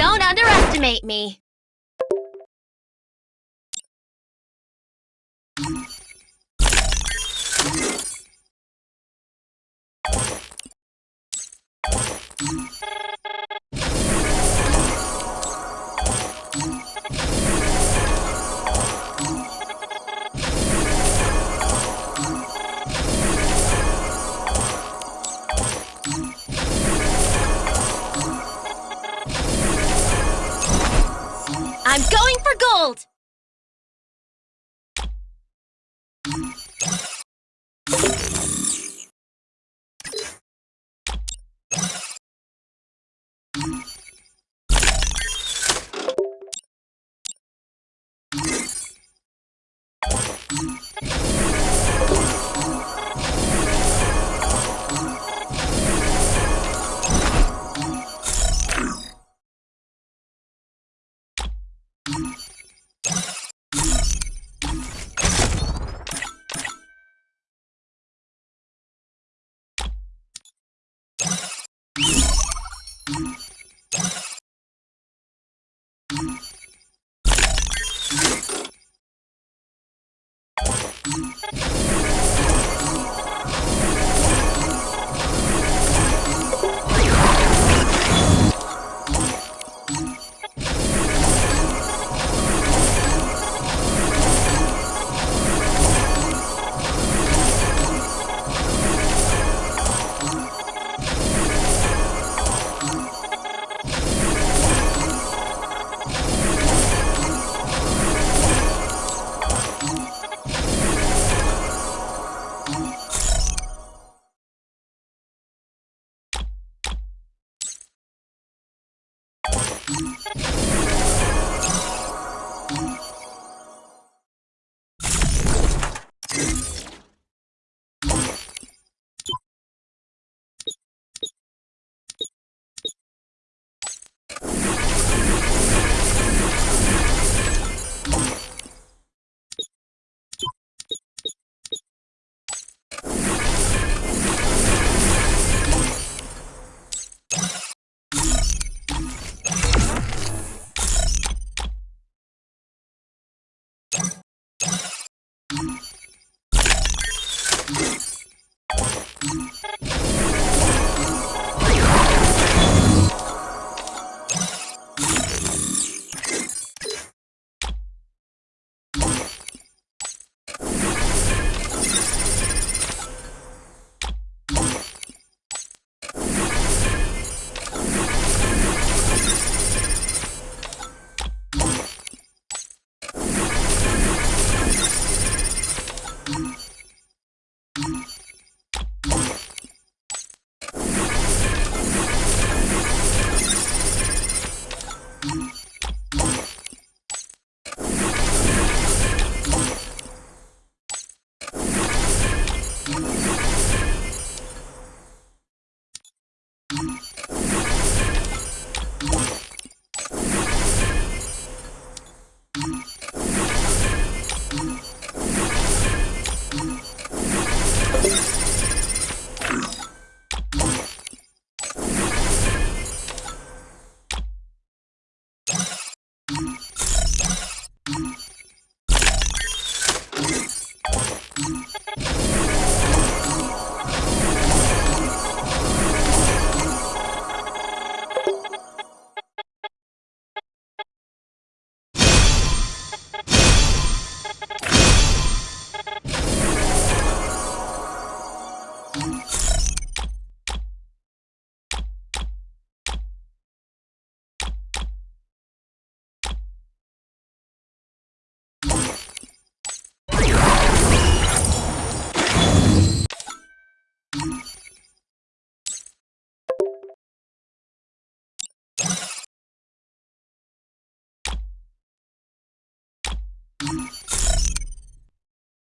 Don't underestimate me. I'm going for gold! you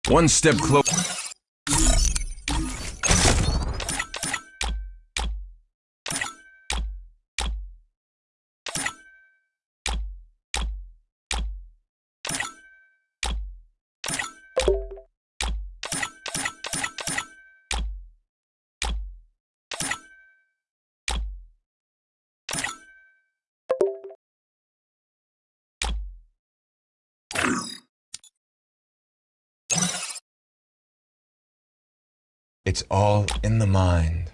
One step closer. It's all in the mind.